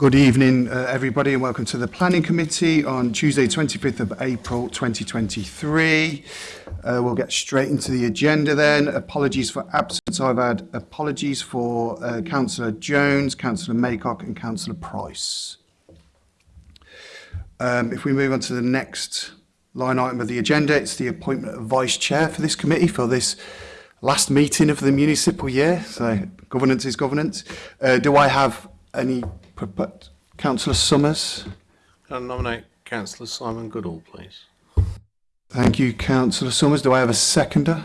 Good evening, uh, everybody, and welcome to the Planning Committee on Tuesday, 25th of April 2023. Uh, we'll get straight into the agenda then. Apologies for absence. I've had apologies for uh, Councillor Jones, Councillor Maycock, and Councillor Price. Um, if we move on to the next line item of the agenda, it's the appointment of Vice Chair for this committee for this last meeting of the municipal year. So governance is governance. Uh, do I have any But Councillor Summers? Can I nominate Councillor Simon Goodall, please? Thank you, Councillor Summers. Do I have a seconder?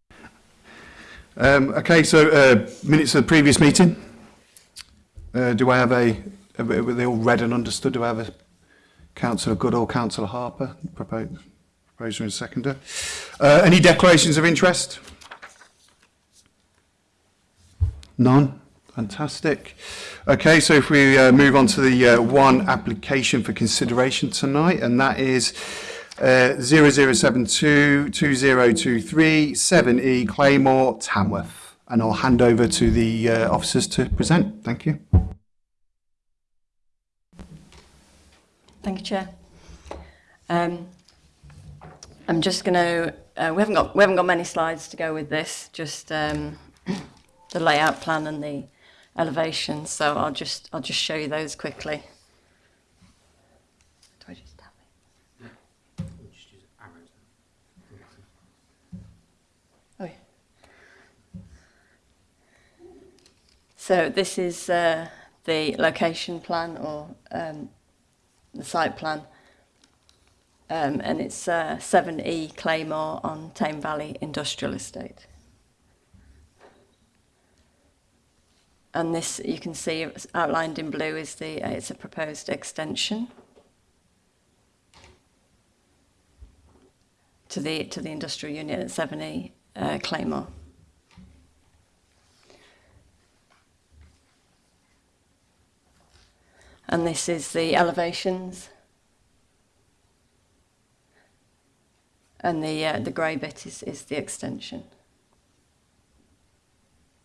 Um, okay, so uh, minutes of the previous meeting. Uh, do I have a, were they all read and understood? Do I have a Councillor Goodall, Councillor Harper, proposed, proposer and seconder? Uh, any declarations of interest? None? Fantastic. Okay, so if we uh, move on to the uh, one application for consideration tonight, and that is uh, 0072-2023-7E e Claymore, Tamworth. And I'll hand over to the uh, officers to present. Thank you. Thank you, Chair. Um, I'm just going to, uh, we, haven't got, we haven't got many slides to go with this, just um, the layout plan and the elevation. So I'll just, I'll just show you those quickly. So this is uh, the location plan or um, the site plan. Um, and it's uh, 7E Claymore on Tame Valley Industrial Estate. And this, you can see outlined in blue, is the uh, it's a proposed extension to the to the industrial unit at 7E uh, Claymore. and this is the elevations and the, uh, the grey bit is, is the extension.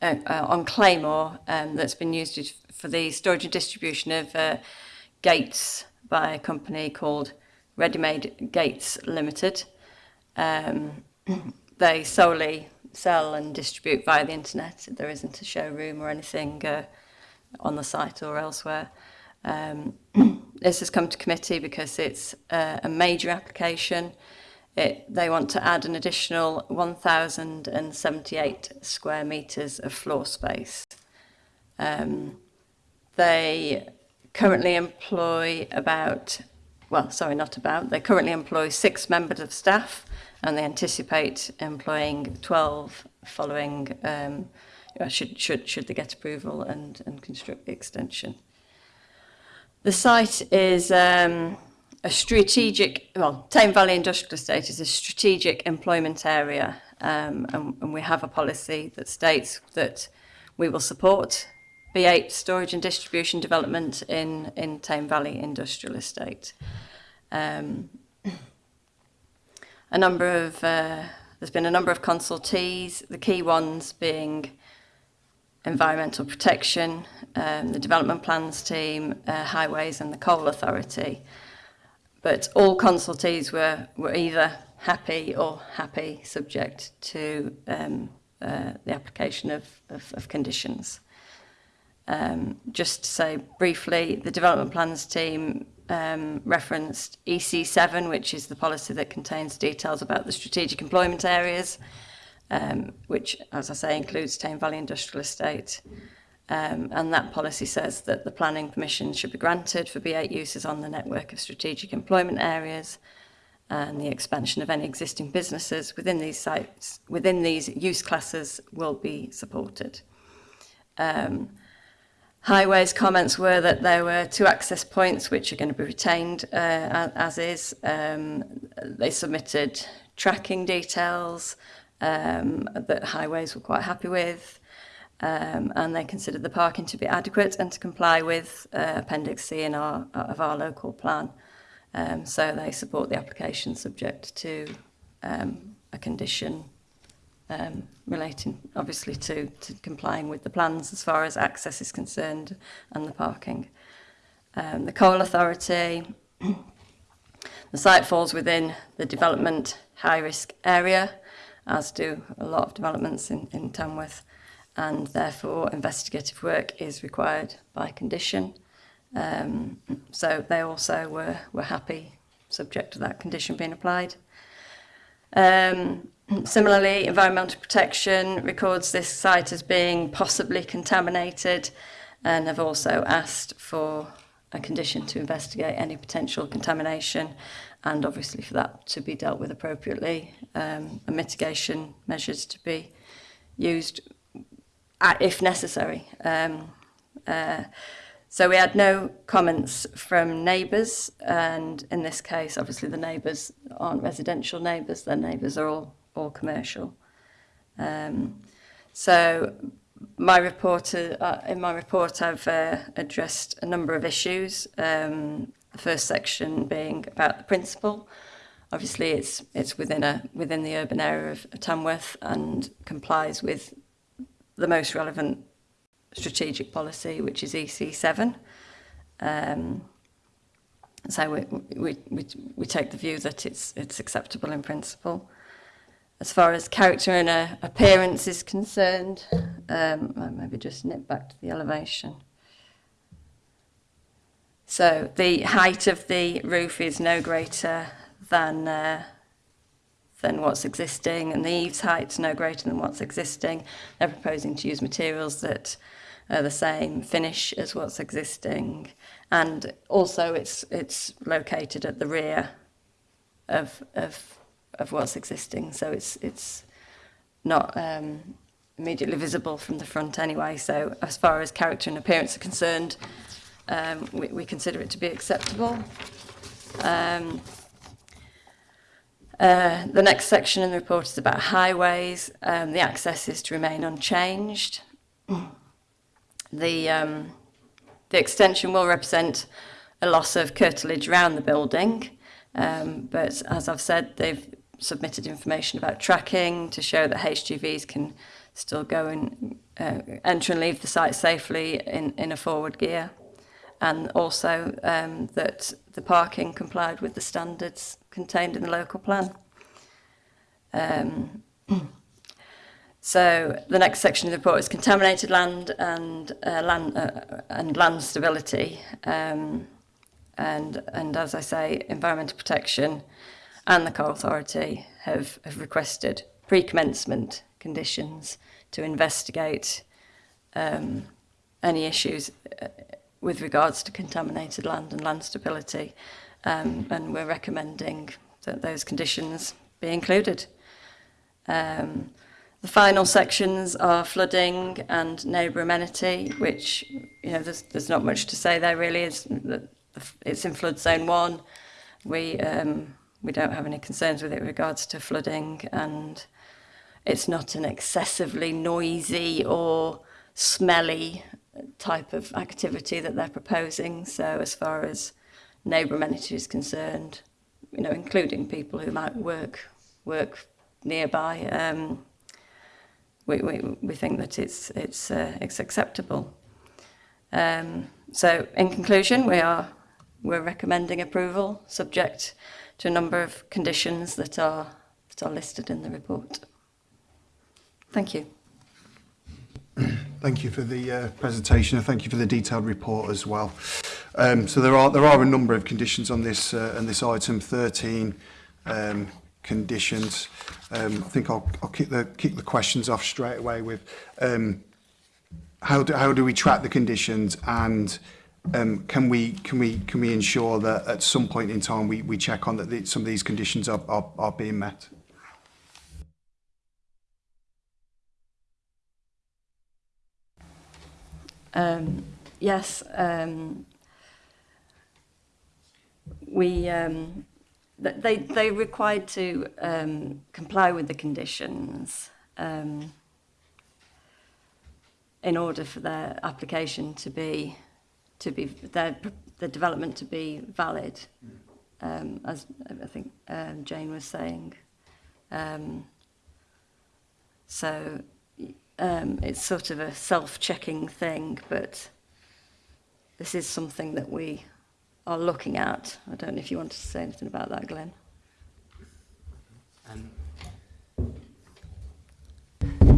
uh, uh on Claymore um, that's been used for the storage and distribution of uh, gates by a company called Ready Made Gates Limited. Um, they solely sell and distribute via the internet. There isn't a showroom or anything uh, on the site or elsewhere. Um, this has come to committee because it's uh, a major application. it, they want to add an additional 1,078 square metres of floor space. Um, they currently employ about, well, sorry, not about, they currently employ six members of staff and they anticipate employing 12 following, um, uh, should, should, should they get approval and, and construct the extension. The site is um, a strategic, well, Tame Valley Industrial Estate is a strategic employment area um, and, and we have a policy that states that we will support B8 storage and distribution development in, in Tame Valley Industrial Estate. Um, a number of, uh, there's been a number of consultees, the key ones being environmental protection, um, the development plans team, uh, highways and the coal authority. But all consultees were, were either happy or happy subject to um, uh, the application of, of, of conditions. Um, just to say briefly, the development plans team um, referenced EC7, which is the policy that contains details about the strategic employment areas, um, which, as I say, includes Tame Valley Industrial Estate. Mm -hmm. Um, and that policy says that the planning permission should be granted for B8 uses on the network of strategic employment areas and the expansion of any existing businesses within these sites, within these use classes will be supported. Um, Highways comments were that there were two access points which are going to be retained uh, as is. Um, they submitted tracking details um, that highways were quite happy with um, and they considered the parking to be adequate and to comply with uh, Appendix C in our, of our local plan. Um, so they support the application subject to um, a condition um, relating obviously to, to complying with the plans as far as access is concerned and the parking. Um, the Coal Authority, the site falls within the development high risk area as do a lot of developments in, in Tamworth and therefore investigative work is required by condition. Um, so they also were, were happy subject to that condition being applied. Um, similarly, environmental protection records this site as being possibly contaminated and have also asked for a condition to investigate any potential contamination and obviously for that to be dealt with appropriately um, and mitigation measures to be used if necessary. Um, uh, so we had no comments from neighbours, and in this case, obviously the neighbours aren't residential neighbours, their neighbours are all, all commercial. Um, so my report, uh, in my report I've uh, addressed a number of issues, um, the first section being about the principle. Obviously it's, it's within, a, within the urban area of Tamworth and complies with the most relevant strategic policy, which is EC7. Um, so we, we, we, we take the view that it's, it's acceptable in principle. As far as character and uh, appearance is concerned, um, I'll maybe just nip back to the elevation. So the height of the roof is no greater than uh, than what's existing and the eaves height's no greater than what's existing. They're proposing to use materials that are the same finish as what's existing and also it's it's located at the rear of of of what's existing so it's it's not um immediately visible from the front anyway so as far as character and appearance are concerned um we, we consider it to be acceptable um Uh, the next section in the report is about highways. Um, the access is to remain unchanged. The, um, the extension will represent a loss of curtilage around the building, um, but as I've said, they've submitted information about tracking to show that HGVs can still go and uh, enter and leave the site safely in, in a forward gear, and also um, that the parking complied with the standards contained in the local plan. Um, so the next section of the report is contaminated land and uh, land uh, and land stability, um, and and as I say, environmental protection and the coal authority have have requested pre-commencement conditions to investigate um, any issues uh, with regards to contaminated land and land stability um, and we're recommending that those conditions be included. Um, the final sections are flooding and neighbour amenity, which you know there's, there's not much to say there really. It's, it's in flood zone one. We um, we don't have any concerns with it with regards to flooding, and it's not an excessively noisy or smelly type of activity that they're proposing. So as far as neighbour amenities concerned, you know, including people who might work work nearby. Um, we, we, we think that it's, it's, uh, it's acceptable. Um, so in conclusion, we are we're recommending approval subject to a number of conditions that are, that are listed in the report. Thank you. Thank you for the uh, presentation and thank you for the detailed report as well. Um, so there are there are a number of conditions on this uh, on this item 13 um, conditions. Um, I think I'll, I'll kick the kick the questions off straight away with um, how do, how do we track the conditions and um, can we can we can we ensure that at some point in time we, we check on that the, some of these conditions are, are, are being met? Um, yes, um, we um, they they required to um, comply with the conditions um, in order for their application to be to be their the development to be valid, um, as I think um, Jane was saying. Um, so um, it's sort of a self-checking thing, but this is something that we are looking at. I don't know if you want to say anything about that, Glenn. Um,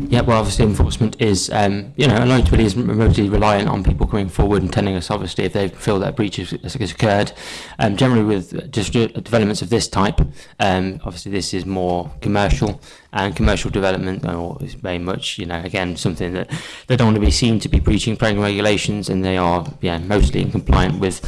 yeah, well, obviously enforcement is, um, you know, Alliance really is remotely reliant on people coming forward and telling us, obviously, if they feel that breach has, has occurred. Um, generally, with just developments of this type, um, obviously, this is more commercial, and commercial development is very much, you know, again, something that they don't want to be seen to be breaching planning regulations, and they are, yeah, mostly in compliant with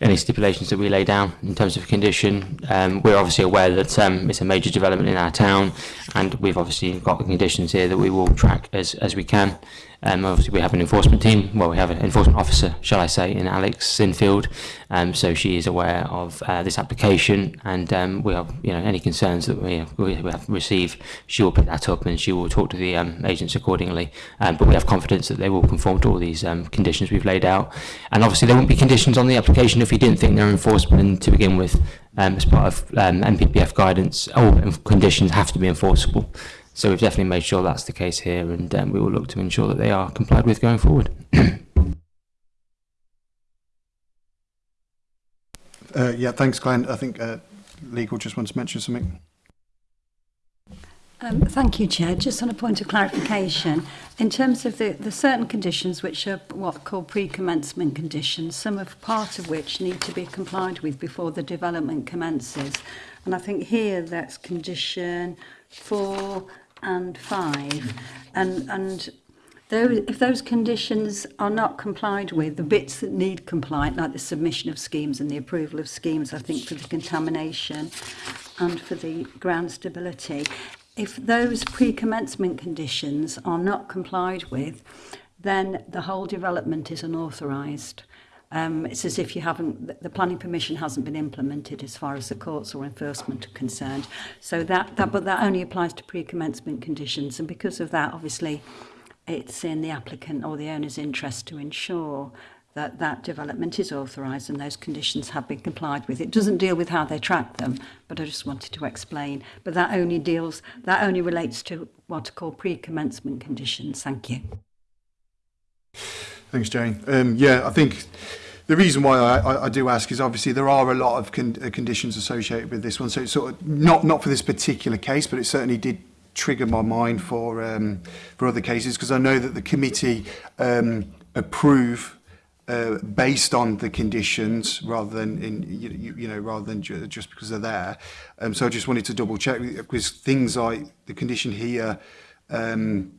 any stipulations that we lay down in terms of condition. Um, we're obviously aware that um, it's a major development in our town, and we've obviously got the conditions here that we will track as, as we can. Um, obviously, we have an enforcement team. Well, we have an enforcement officer, shall I say, in Alex Sinfield. Um, so she is aware of uh, this application, and um, we have you know any concerns that we, we have received, she will pick that up and she will talk to the um, agents accordingly. Um, but we have confidence that they will conform to all these um, conditions we've laid out. And obviously, there won't be conditions on the application if you didn't think they're enforceable to begin with. Um, as part of um, MPPF guidance, all conditions have to be enforceable. So we've definitely made sure that's the case here and um, we will look to ensure that they are complied with going forward. uh, yeah, thanks, Glenn. I think uh, legal just wants to mention something. Um, thank you, Chair. Just on a point of clarification, in terms of the, the certain conditions which are what are called pre-commencement conditions, some of part of which need to be complied with before the development commences. And I think here that's condition four and five, and and those, if those conditions are not complied with, the bits that need compliant, like the submission of schemes and the approval of schemes, I think for the contamination and for the ground stability, if those pre-commencement conditions are not complied with, then the whole development is unauthorized Um, it's as if you haven't, the planning permission hasn't been implemented as far as the courts or enforcement are concerned. So that, that but that only applies to pre-commencement conditions. And because of that, obviously, it's in the applicant or the owner's interest to ensure that that development is authorised and those conditions have been complied with. It doesn't deal with how they track them, but I just wanted to explain. But that only deals, that only relates to what are called pre-commencement conditions. Thank you. Thanks, Jane. Um, yeah, I think the reason why I, I, I do ask is obviously there are a lot of con uh, conditions associated with this one. So it's sort of not not for this particular case, but it certainly did trigger my mind for um, for other cases because I know that the committee um, approve uh, based on the conditions rather than in you, you know rather than ju just because they're there. Um, so I just wanted to double check because things like the condition here. Um,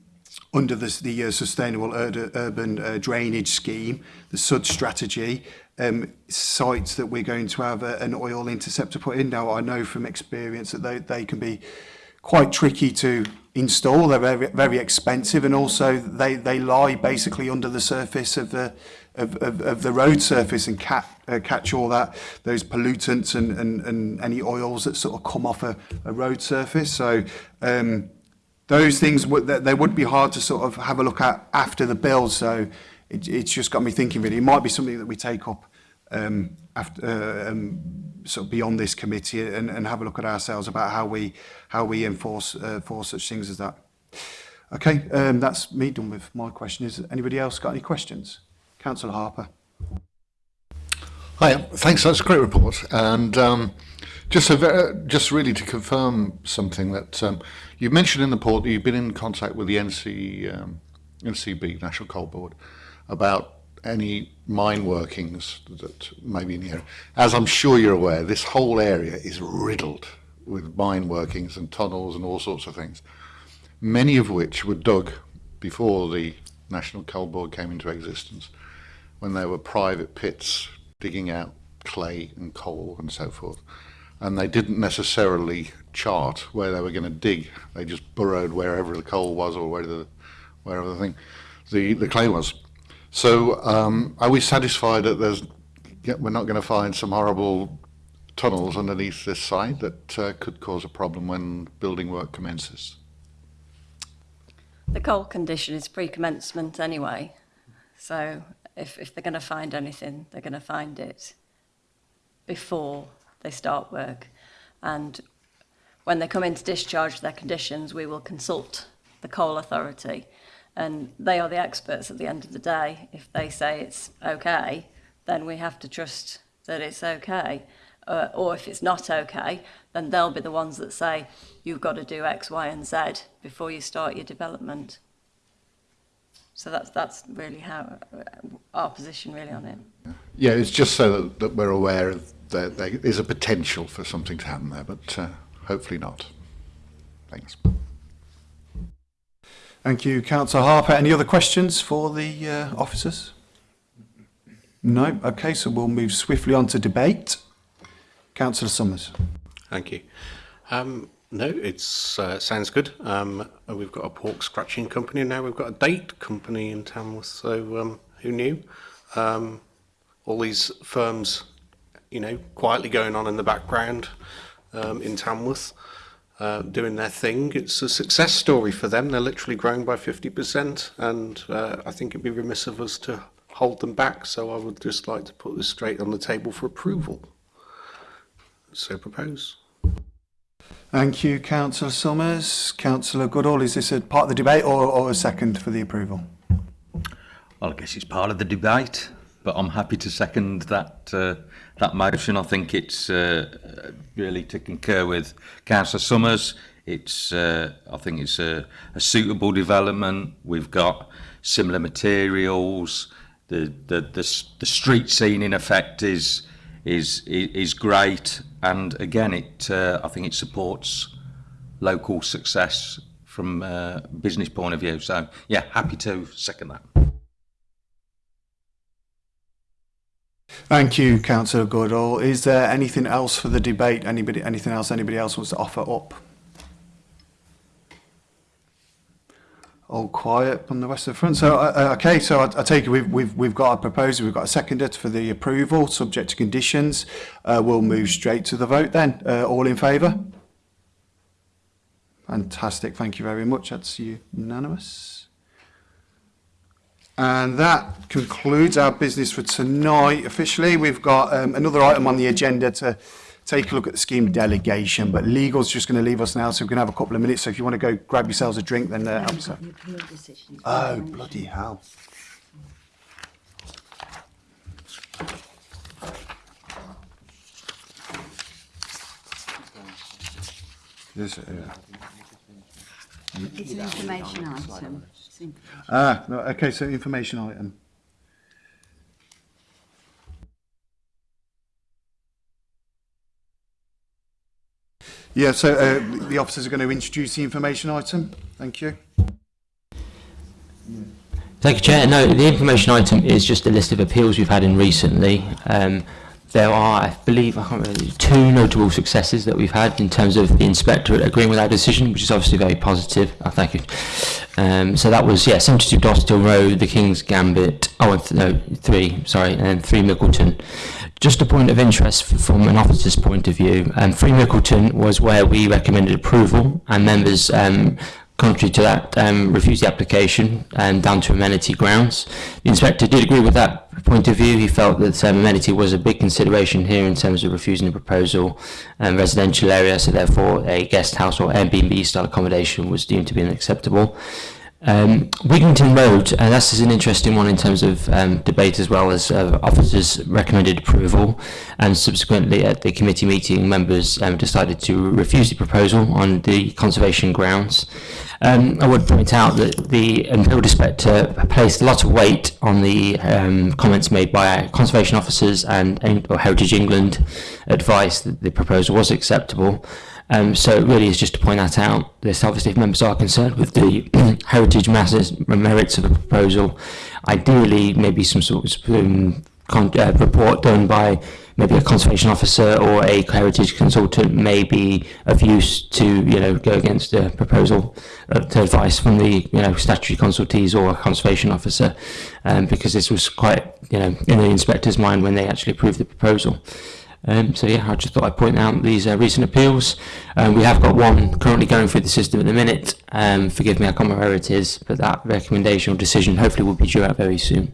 under this, the uh, Sustainable Ur Urban uh, Drainage Scheme, the SUD strategy, um, sites that we're going to have a, uh, an oil interceptor put in. Now, I know from experience that they, they can be quite tricky to install. They're very, very expensive and also they, they lie basically under the surface of the, of, of, of the road surface and cap, uh, catch all that, those pollutants and, and, and any oils that sort of come off a, a road surface. So, um, those things they would be hard to sort of have a look at after the bill. So it, it's just got me thinking. Really, it might be something that we take up um, after, uh, um, sort of beyond this committee and, and have a look at ourselves about how we how we enforce uh, enforce such things as that. Okay, um, that's me done with my question. Is anybody else got any questions? Councillor Harper. Hi, um, thanks. That's a great report. And um, just a uh, just really to confirm something that um, you mentioned in the report that you've been in contact with the NC, um, NCB, National Coal Board, about any mine workings that may be in the area. As I'm sure you're aware, this whole area is riddled with mine workings and tunnels and all sorts of things, many of which were dug before the National Coal Board came into existence, when they were private pits digging out clay and coal and so forth. And they didn't necessarily chart where they were going to dig. They just burrowed wherever the coal was or wherever the, wherever the thing, the, the clay was. So um, are we satisfied that there's, we're not going to find some horrible tunnels underneath this site that uh, could cause a problem when building work commences? The coal condition is pre-commencement anyway, so if, if they're going to find anything, they're going to find it before they start work. And when they come in to discharge their conditions, we will consult the coal authority. And they are the experts at the end of the day. If they say it's okay, then we have to trust that it's okay. Uh, or if it's not okay, then they'll be the ones that say, you've got to do X, Y, and Z before you start your development. So that's that's really how uh, our position really on it. Yeah, it's just so that, that we're aware of that there is a potential for something to happen there, but uh, hopefully not. Thanks. Thank you, Councillor Harper. Any other questions for the uh, officers? No? Okay, so we'll move swiftly on to debate. Councillor Summers. Thank you. Um, No, it uh, sounds good. Um, we've got a pork scratching company now. We've got a date company in Tamworth. So um, who knew? Um, all these firms, you know, quietly going on in the background um, in Tamworth, uh, doing their thing. It's a success story for them. They're literally growing by 50%, and uh, I think it'd be remiss of us to hold them back. So I would just like to put this straight on the table for approval. So propose. Thank you, Councillor Summers. Councillor Goodall, is this a part of the debate or, or a second for the approval? Well, I guess it's part of the debate, but I'm happy to second that uh, that motion. I think it's uh, really to concur with Councillor Summers. It's uh, I think it's a, a suitable development. We've got similar materials. The the the, the street scene in effect is is is, is great. and again, it uh, I think it supports local success from a uh, business point of view. So yeah, happy to second that. Thank you, Councillor Goodall. Is there anything else for the debate? Anybody, anything else anybody else wants to offer up? all quiet on the western front. So, uh, uh, okay, so I, I take it we've, we've, we've got a proposal, we've got a seconder for the approval, subject to conditions. Uh, we'll move straight to the vote then. Uh, all in favour? Fantastic, thank you very much. That's unanimous. And that concludes our business for tonight officially. We've got um, another item on the agenda to take a look at the scheme delegation. But legal's just going to leave us now, so we are going to have a couple of minutes. So if you want to go grab yourselves a drink, then uh, help us out. Oh, bloody hell. This, uh, it's an information item. Ah, no, okay, so information item. Yeah, so uh, the officers are going to introduce the information item. Thank you. Thank you, Chair. No, the information item is just a list of appeals we've had in recently. Um, there are, I believe, I remember, two notable successes that we've had in terms of the inspectorate agreeing with our decision, which is obviously very positive. Oh, thank you. Um, so that was, yeah, 72 Dostill Road, the King's Gambit, oh, no, three, sorry, and three Mickleton. Just a point of interest from an officer's point of view, um, Free Mickleton was where we recommended approval and members um, contrary to that um, refused the application and um, down to amenity grounds. The inspector did agree with that point of view. He felt that um, amenity was a big consideration here in terms of refusing the proposal and um, residential area, so therefore a guest house or Airbnb style accommodation was deemed to be unacceptable. Um, Wigginton Road, uh, this is an interesting one in terms of um, debate as well as uh, officers recommended approval and subsequently at the committee meeting members um, decided to refuse the proposal on the conservation grounds. Um, I would point out that the Imperial Inspector placed a lot of weight on the um, comments made by conservation officers and, and Heritage England advice that the proposal was acceptable um, so it really is just to point that out. This obviously, if members are concerned with the heritage masses merits of a proposal, ideally maybe some sort of um, uh, report done by maybe a conservation officer or a heritage consultant may be of use to you know go against a proposal uh, to advice from the you know statutory consultees or a conservation officer um, because this was quite you know in the inspector's mind when they actually approved the proposal Um, so yeah, I just thought I'd point out these uh, recent appeals. Um, we have got one currently going through the system at the minute. Um, forgive me, I can't remember where it is, but that recommendation or decision hopefully will be due out very soon.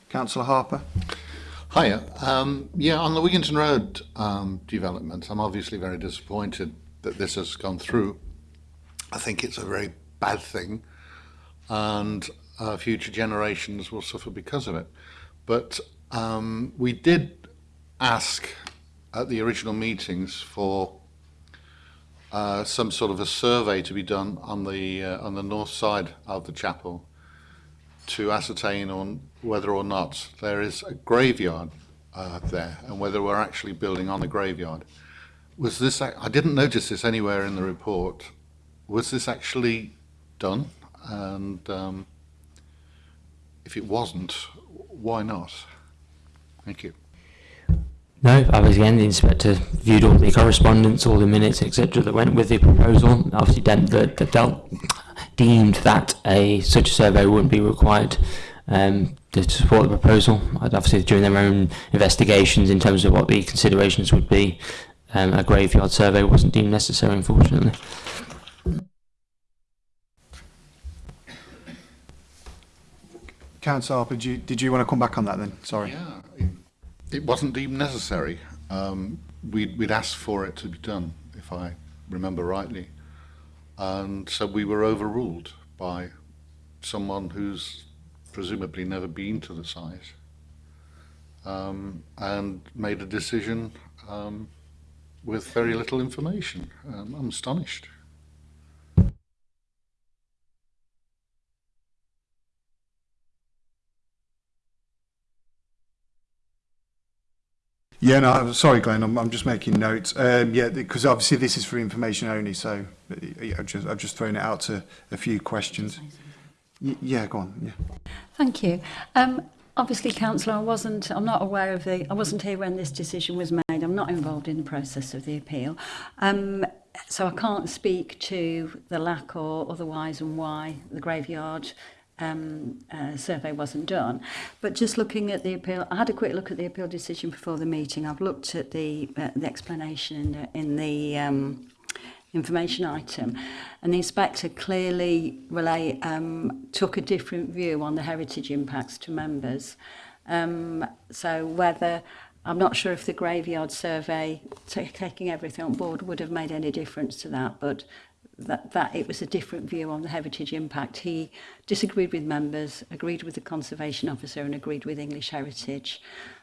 Councillor Harper. Hiya. Um, yeah, on the Wigginton Road um, development, I'm obviously very disappointed that this has gone through. I think it's a very bad thing, and uh, future generations will suffer because of it. But um, we did ask at the original meetings for uh, some sort of a survey to be done on the uh, on the north side of the chapel to ascertain on whether or not there is a graveyard uh, there and whether we're actually building on the graveyard. Was this, I didn't notice this anywhere in the report. Was this actually done? And um, if it wasn't, why not? Thank you. No, I was again, the inspector viewed all the correspondence, all the minutes, etc. that went with the proposal. Obviously, de de de deemed that a such a survey wouldn't be required um, to support the proposal. I'd obviously doing their own investigations in terms of what the considerations would be. Um, a graveyard survey wasn't deemed necessary, unfortunately. Councillor Harper, did you, did you want to come back on that then? Sorry. Yeah, it, it wasn't deemed necessary. Um, we'd, we'd asked for it to be done, if I remember rightly. And so we were overruled by someone who's presumably never been to the site, um, and made a decision um, with very little information. Um, I'm astonished. Yeah, no, sorry, Glenn, I'm, I'm just making notes. Um, yeah, because obviously this is for information only, so uh, I've just, I've just thrown it out to a few questions. Amazing. Y yeah, go on. Yeah. Thank you. Um, obviously, Councillor, I wasn't, I'm not aware of the, I wasn't here when this decision was made. I'm not involved in the process of the appeal. Um, so I can't speak to the lack or otherwise and why the graveyard um, uh, survey wasn't done. But just looking at the appeal, I had a quick look at the appeal decision before the meeting. I've looked at the uh, the explanation in the, in the um, information item. And the inspector clearly relay, um, took a different view on the heritage impacts to members. Um, so whether, I'm not sure if the graveyard survey, taking everything on board, would have made any difference to that, but that, that it was a different view on the heritage impact. He disagreed with members, agreed with the conservation officer and agreed with English Heritage.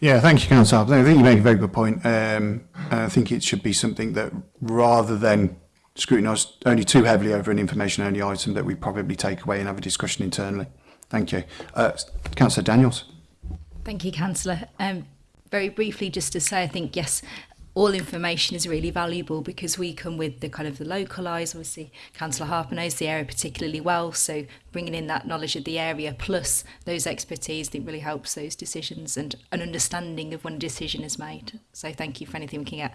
Yeah, thank you, Councillor. I think you make a very good point. Um, I think it should be something that rather than scrutinise only too heavily over an information-only item that we probably take away and have a discussion internally. Thank you. Uh, Councillor Daniels. Thank you, Councillor. Um, very briefly, just to say, I think, yes, all information is really valuable because we come with the kind of the localised, eyes. Obviously, Councillor Harper knows the area particularly well, so bringing in that knowledge of the area plus those expertise, I think really helps those decisions and an understanding of when a decision is made. So thank you for anything we can get.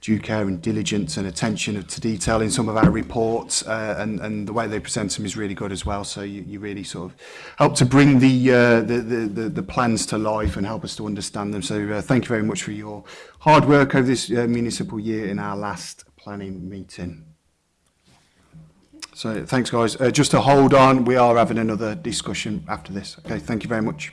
due care and diligence and attention to detail in some of our reports uh, and, and the way they present them is really good as well. So you, you really sort of help to bring the, uh, the, the, the, the plans to life and help us to understand them. So uh, thank you very much for your hard work over this uh, municipal year in our last planning meeting. So thanks, guys. Uh, just to hold on, we are having another discussion after this. Okay, thank you very much.